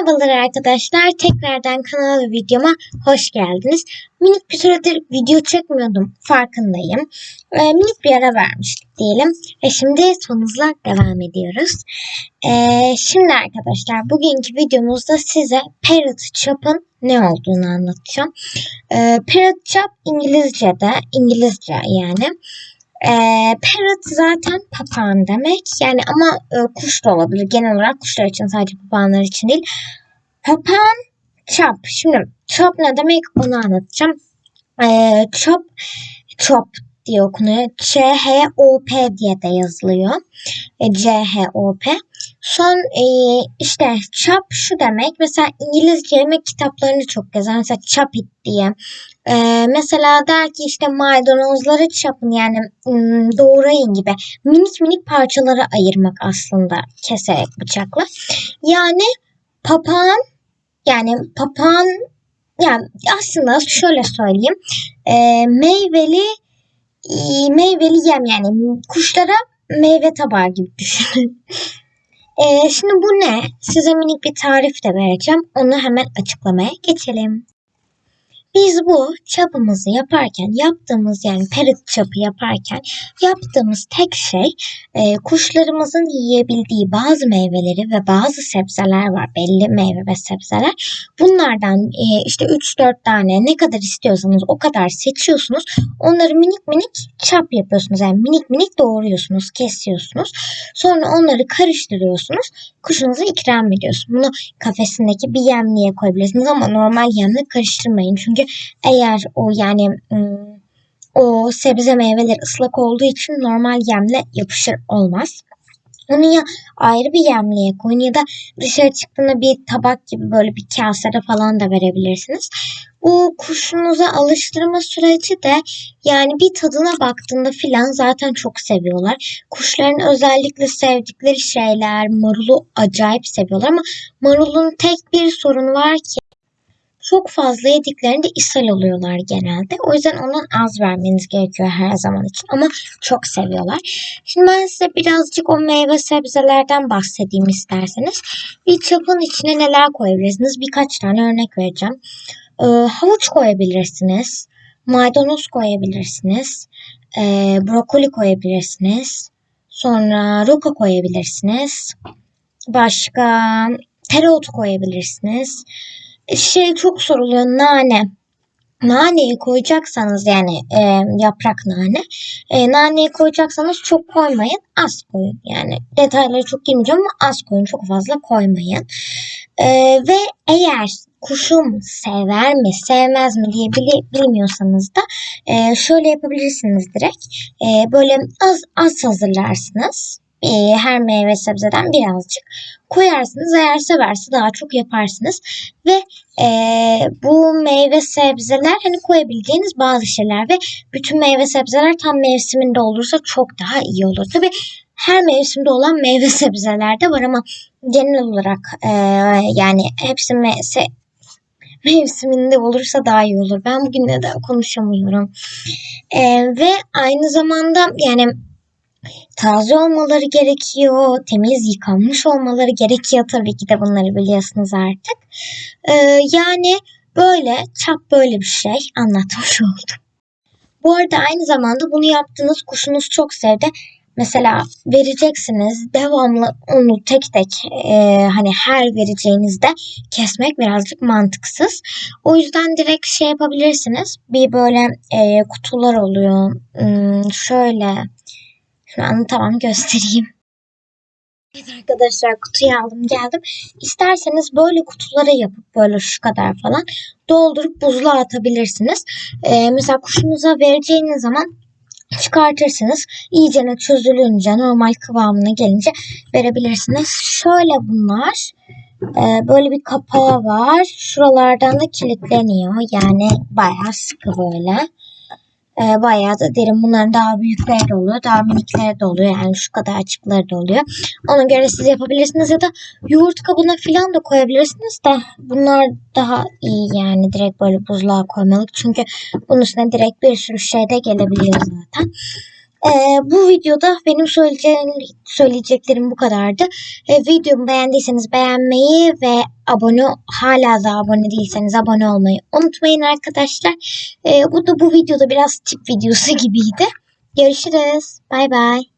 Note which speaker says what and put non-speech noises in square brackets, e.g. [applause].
Speaker 1: Merhabalar arkadaşlar. Tekrardan kanala ve videoma hoş geldiniz. Minik bir süredir video çekmiyordum. Farkındayım. Ee, minik bir ara vermiştik diyelim. Ve şimdi son hızla devam ediyoruz. Ee, şimdi arkadaşlar bugünkü videomuzda size parrot chop'ın ne olduğunu anlatacağım. Ee, parrot chop İngilizce'de, İngilizce yani. E, parrot zaten papağan demek. Yani ama e, kuş da olabilir. Genel olarak kuşlar için sadece papağanlar için değil. Papağan chop. Şimdi chop ne demek onu anlatacağım. E, chop chop diye okunuyor. C-H-O-P diye de yazılıyor. E, C-H-O-P. Son e, işte chop şu demek. Mesela İngilizce yemek kitaplarını çok gezer. Mesela chop it diye. E, mesela der ki işte maydanozları çapın yani doğrayın gibi. Minik minik parçalara ayırmak aslında keserek bıçakla. Yani papağan yani papağan yani aslında şöyle söyleyeyim. Meyveli meyveli yem yani kuşlara meyve tabağı gibi düşünün. E, şimdi bu ne? Size minik bir tarif de vereceğim. Onu hemen açıklamaya geçelim. Biz bu çapımızı yaparken yaptığımız yani perit çapı yaparken yaptığımız tek şey e, kuşlarımızın yiyebildiği bazı meyveleri ve bazı sebzeler var belli meyve ve sebzeler. Bunlardan e, işte 3-4 tane ne kadar istiyorsanız o kadar seçiyorsunuz. Onları minik minik çap yapıyorsunuz. Yani minik minik doğruyorsunuz, kesiyorsunuz. Sonra onları karıştırıyorsunuz. Kuşunuza ikram ediyorsunuz. Bunu kafesindeki bir yemliğe koyabilirsiniz ama normal yemle karıştırmayın. Çünkü eğer o yani o sebze meyveler ıslak olduğu için normal yemle yapışır olmaz. Onu ya ayrı bir yemliğe koyun ya da dışarı çıktığında bir tabak gibi böyle bir kasede falan da verebilirsiniz. Bu kuşunuza alıştırma süreci de yani bir tadına baktığında filan zaten çok seviyorlar. Kuşların özellikle sevdikleri şeyler marulu acayip seviyorlar ama marulun tek bir sorunu var ki çok fazla yediklerinde ishal oluyorlar genelde. O yüzden ondan az vermeniz gerekiyor her zaman için. Ama çok seviyorlar. Şimdi ben size birazcık o meyve sebzelerden bahsedeyim isterseniz. Bir çapın içine neler koyabilirsiniz? Birkaç tane örnek vereceğim. Ee, havuç koyabilirsiniz. Maydanoz koyabilirsiniz. Ee, brokoli koyabilirsiniz. Sonra roka koyabilirsiniz. Başka tereotu koyabilirsiniz şey çok soruluyor nane. Naneyi koyacaksanız yani e, yaprak nane. E, naneyi koyacaksanız çok koymayın. Az koyun. Yani detayları çok girmeyeceğim ama az koyun. Çok fazla koymayın. E, ve eğer kuşum sever mi sevmez mi diye bilmiyorsanız da e, şöyle yapabilirsiniz direkt. E, böyle az az hazırlarsınız e, her meyve sebzeden birazcık koyarsınız. Eğer severse daha çok yaparsınız. Ve e, bu meyve sebzeler hani koyabileceğiniz bazı şeyler ve bütün meyve sebzeler tam mevsiminde olursa çok daha iyi olur. Tabi her mevsimde olan meyve [laughs] sebzeler de var ama genel olarak e, yani hepsi me- mevsiminde olursa daha iyi olur. Ben bugün neden konuşamıyorum. E, ve aynı zamanda yani taze olmaları gerekiyor. Temiz yıkanmış olmaları gerekiyor. Tabii ki de bunları biliyorsunuz artık. Ee, yani böyle çap böyle bir şey anlatmış [laughs] oldum. Bu arada aynı zamanda bunu yaptığınız kuşunuz çok sevdi. Mesela vereceksiniz devamlı onu tek tek e, hani her vereceğinizde kesmek birazcık mantıksız. O yüzden direkt şey yapabilirsiniz. Bir böyle e, kutular oluyor. Hmm, şöyle şu an tamam göstereyim. Evet arkadaşlar kutuyu aldım geldim. İsterseniz böyle kutulara yapıp böyle şu kadar falan doldurup buzluğa atabilirsiniz. Ee, mesela kuşunuza vereceğiniz zaman çıkartırsınız. İyicene çözülünce normal kıvamına gelince verebilirsiniz. Şöyle bunlar. Ee, böyle bir kapağı var. Şuralardan da kilitleniyor. Yani bayağı sıkı böyle e, bayağı da derin. Bunların daha büyükleri de oluyor. Daha minikleri de oluyor. Yani şu kadar açıkları da oluyor. Ona göre siz yapabilirsiniz ya da yoğurt kabına falan da koyabilirsiniz de bunlar daha iyi yani direkt böyle buzluğa koymalık. Çünkü bunun üstüne direkt bir sürü şey de gelebiliyor zaten. Ee, bu videoda benim söyleyeceklerim bu kadardı. Ee, videomu beğendiyseniz beğenmeyi ve abone hala da abone değilseniz abone olmayı unutmayın arkadaşlar. Ee, bu da bu videoda biraz tip videosu gibiydi. Görüşürüz. Bay bay.